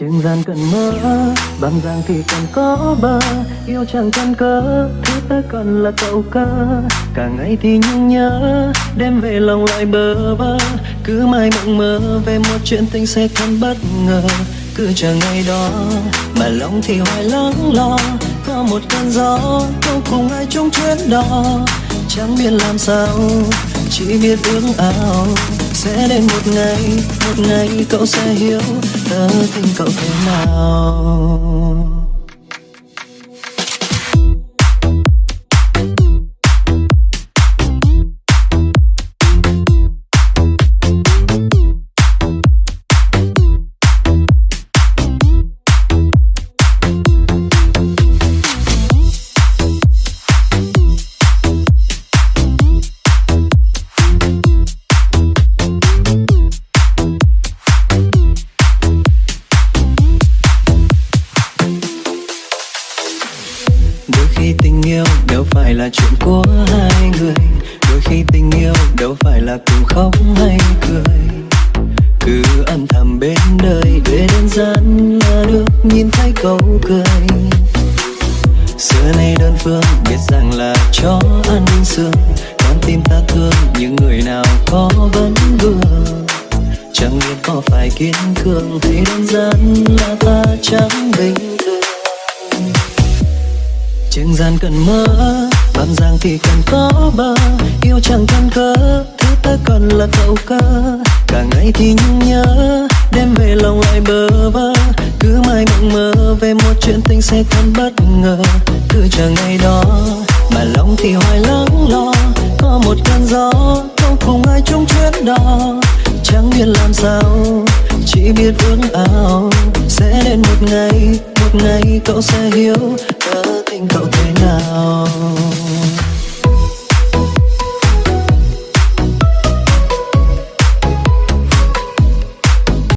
Trên gian cần mơ Bằng giang thì cần có bờ Yêu chẳng cần cớ Thứ ta cần là cậu cơ Cả ngày thì nhung nhớ, Đêm về lòng lại bơ vơ. Cứ mãi mộng mơ Về một chuyện tình sẽ thật bất ngờ. Cứ chờ ngày đó, Mà lòng thì hoài lắng lo. Có một cơn gió, câu cùng ai chung chuyến đó Chẳng biết làm sao chỉ biết ước ao sẽ đến một ngày một ngày cậu sẽ hiểu tớ tình cậu thế nào. Đâu phải là chuyện của hai người. Đôi khi tình yêu đâu phải là cùng khóc hay cười. Cứ âm thầm bên đời để đơn giản là được nhìn thấy câu cười. Xưa nay đơn phương biết rằng là chó ăn xương. Con tim ta thương những người nào có vẫn vừa. Chẳng biết có phải kiên cường thì đơn giản là ta chẳng bình Trường gian cần mơ Bám giang thì cần có bờ. Yêu chẳng cần cớ Thứ ta cần là cậu cơ Cả ngày thì nhung nhớ, Đêm về lòng lại bơ vơ. Cứ mãi mộng mơ Về một chuyện tình sẽ còn bất ngờ. Cứ chờ ngày đó, Mà lòng thì hoài lắng lo. Có một cơn gió Không cùng ai chung chuyến đó Chẳng biết làm sao, Chỉ biết ước ao. Sẽ đến một ngày Một ngày cậu sẽ hiểu anh cậu thế nào.